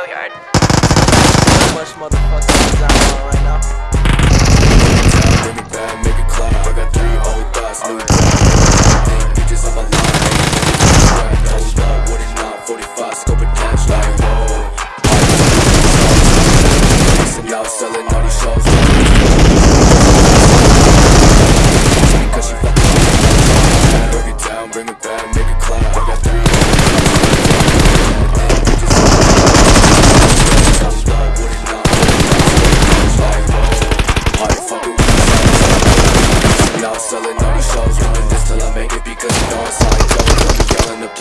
schoolyard. So right now. Bring it back, make it clap. I got three whole thoughts, new thoughts. My 45, scope like, whoa. Selling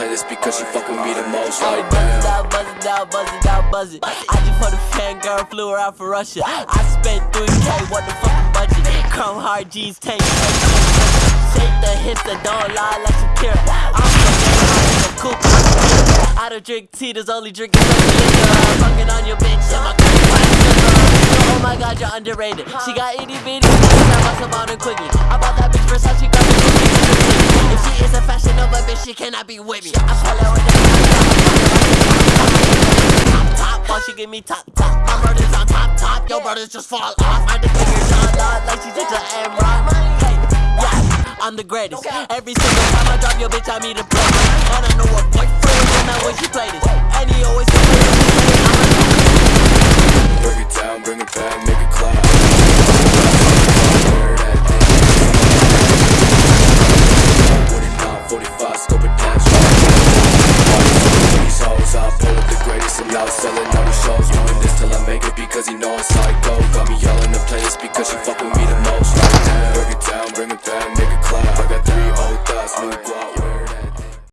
this because she fuck with me the most. Like, Like, buzz it out, buzz it out, buzz it out, buzz it. I just put a fan girl, flew her out for Russia. I spent 3K, what the fucking budget? Chrome hard G's, tank. Shake the hips that don't lie like Shakira. I'm the I'm cool. I don't drink tea, there's only drinking some. I'm fucking on your bitch, my Oh my god, you're underrated. She got itty bitty, I must have bought her quickly. I bought that bitch Versace, got is a bitch, she cannot be with me. I pull her with the top, top, while she give me top, top. My brothers on top, top. Your brothers just fall off. I the bigger John Lord, like she did to Amron. Hey, yeah, I'm the greatest. Every single time I drop your bitch, I meet a play. And I know a boyfriend when I when she played it. And he always. out selling all the shows Doing this till I make it because he know I'm psycho Got